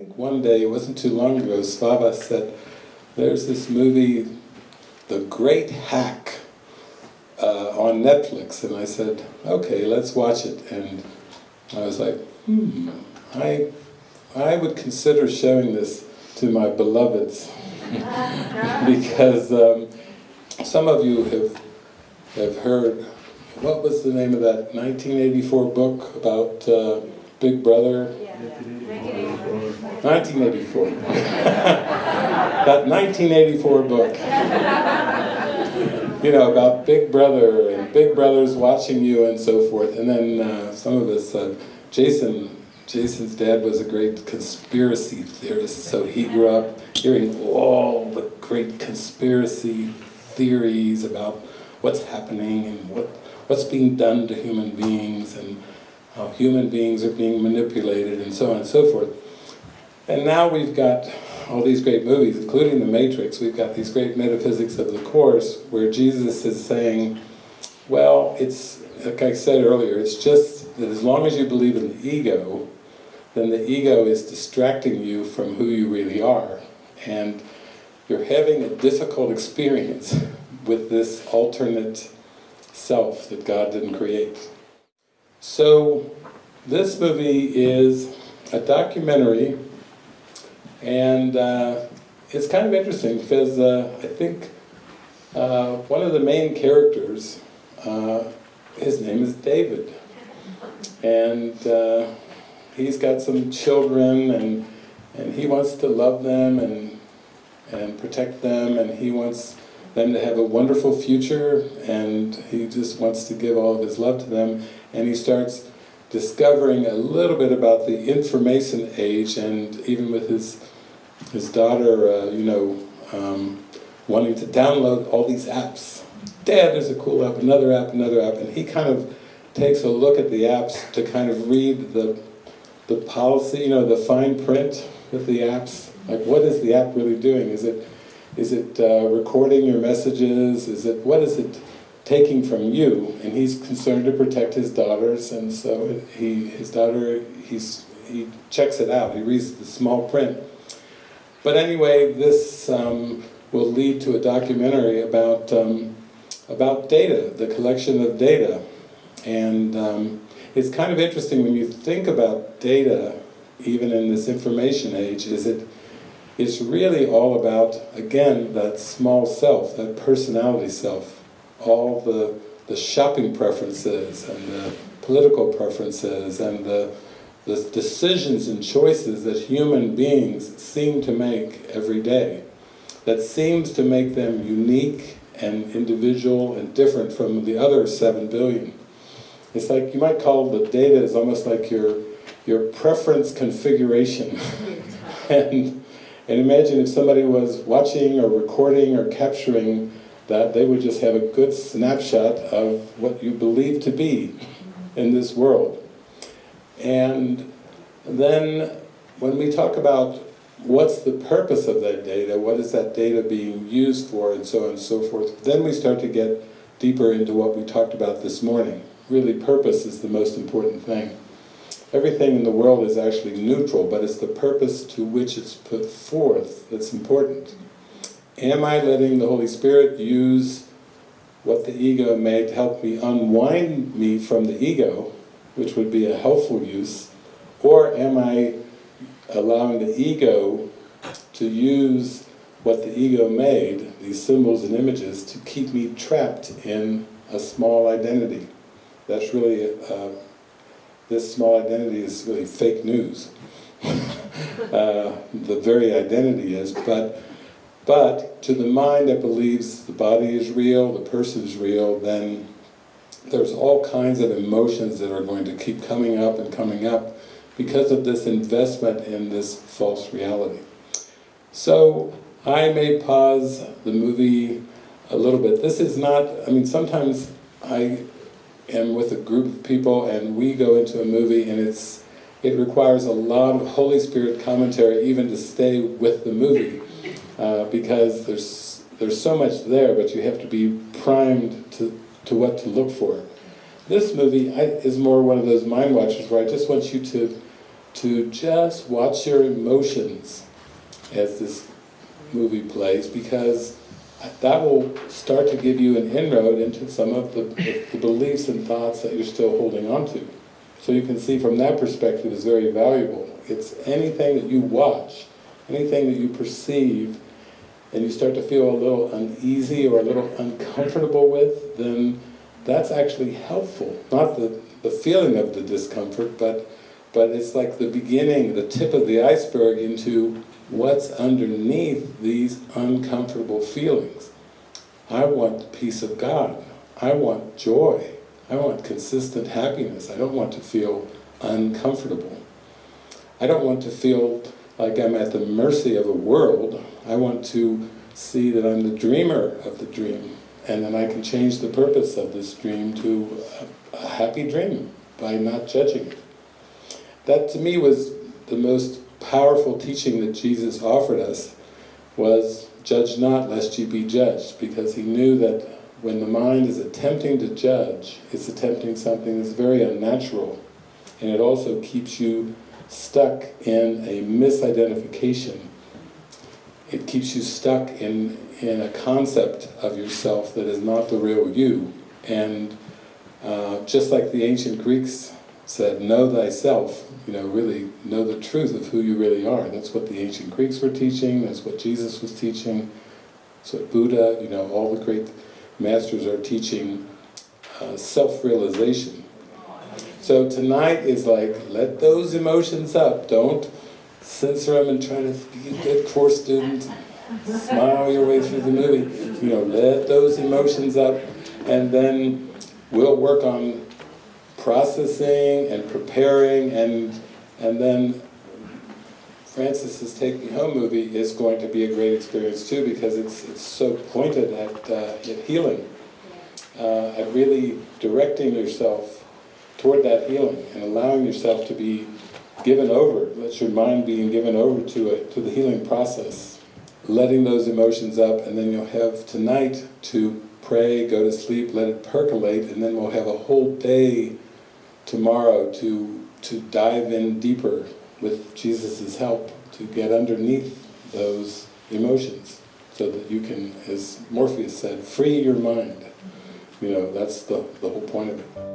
think one day, it wasn't too long ago, Svava said, there's this movie, The Great Hack, uh, on Netflix. And I said, okay, let's watch it. And I was like, hmm, I, I would consider showing this to my beloveds. because um, some of you have, have heard, what was the name of that 1984 book about uh, Big Brother? Yeah. 1984. that 1984 book. you know, about Big Brother and Big Brother's watching you and so forth. And then uh, some of us, uh, Jason, Jason's dad was a great conspiracy theorist, so he grew up hearing all the great conspiracy theories about what's happening and what, what's being done to human beings and how human beings are being manipulated and so on and so forth. And now we've got all these great movies, including The Matrix, we've got these great metaphysics of the Course, where Jesus is saying, well, it's, like I said earlier, it's just that as long as you believe in the ego, then the ego is distracting you from who you really are. And you're having a difficult experience with this alternate self that God didn't create. So, this movie is a documentary and uh, it's kind of interesting because uh, I think uh, one of the main characters, uh, his name is David. And uh, he's got some children and, and he wants to love them and, and protect them. And he wants them to have a wonderful future. And he just wants to give all of his love to them. And he starts discovering a little bit about the information age and even with his his daughter, uh, you know, um, wanting to download all these apps. Dad, there's a cool app, another app, another app, and he kind of takes a look at the apps to kind of read the, the policy, you know, the fine print with the apps. Like, what is the app really doing? Is it, is it uh, recording your messages? Is it, what is it taking from you? And he's concerned to protect his daughters, and so he, his daughter, he's, he checks it out. He reads the small print. But anyway, this um, will lead to a documentary about, um, about data, the collection of data. And um, it's kind of interesting when you think about data, even in this information age, is it, it's really all about, again, that small self, that personality self, all the, the shopping preferences and the political preferences and the the decisions and choices that human beings seem to make every day, that seems to make them unique and individual and different from the other 7 billion. It's like, you might call the data is almost like your, your preference configuration. and, and imagine if somebody was watching or recording or capturing that, they would just have a good snapshot of what you believe to be in this world. And then when we talk about what's the purpose of that data, what is that data being used for, and so on and so forth, then we start to get deeper into what we talked about this morning. Really, purpose is the most important thing. Everything in the world is actually neutral, but it's the purpose to which it's put forth that's important. Am I letting the Holy Spirit use what the ego made to help me unwind me from the ego which would be a helpful use, or am I allowing the ego to use what the ego made, these symbols and images, to keep me trapped in a small identity. That's really, uh, this small identity is really fake news. uh, the very identity is, but, but to the mind that believes the body is real, the person is real, then there's all kinds of emotions that are going to keep coming up and coming up because of this investment in this false reality. So I may pause the movie a little bit. This is not, I mean sometimes I am with a group of people and we go into a movie and it's it requires a lot of Holy Spirit commentary even to stay with the movie uh, because there's there's so much there but you have to be primed to to what to look for. This movie I, is more one of those mind watchers where I just want you to to just watch your emotions as this movie plays because that will start to give you an inroad into some of the, the beliefs and thoughts that you're still holding on to. So you can see from that perspective is very valuable. It's anything that you watch, anything that you perceive, and you start to feel a little uneasy or a little uncomfortable with, then that's actually helpful. Not the, the feeling of the discomfort, but, but it's like the beginning, the tip of the iceberg into what's underneath these uncomfortable feelings. I want peace of God. I want joy. I want consistent happiness. I don't want to feel uncomfortable. I don't want to feel like I'm at the mercy of a world. I want to see that I'm the dreamer of the dream and then I can change the purpose of this dream to a, a happy dream by not judging it. That to me was the most powerful teaching that Jesus offered us was judge not lest you be judged because he knew that when the mind is attempting to judge, it's attempting something that's very unnatural and it also keeps you stuck in a misidentification. It keeps you stuck in, in a concept of yourself that is not the real you. And uh, just like the ancient Greeks said, know thyself, you know, really know the truth of who you really are. That's what the ancient Greeks were teaching, that's what Jesus was teaching, that's what Buddha, you know, all the great masters are teaching uh, self-realization. So tonight is like, let those emotions up, don't censor them and try to be a good course student, smile your way through the movie. You know, let those emotions up and then we'll work on processing and preparing and and then Francis's Take Me Home movie is going to be a great experience too because it's, it's so pointed at, uh, at healing, uh, at really directing yourself toward that healing and allowing yourself to be given over, let your mind being given over to it, to the healing process, letting those emotions up and then you'll have tonight to pray, go to sleep, let it percolate and then we'll have a whole day tomorrow to, to dive in deeper with Jesus' help to get underneath those emotions so that you can, as Morpheus said, free your mind. You know, that's the, the whole point of it.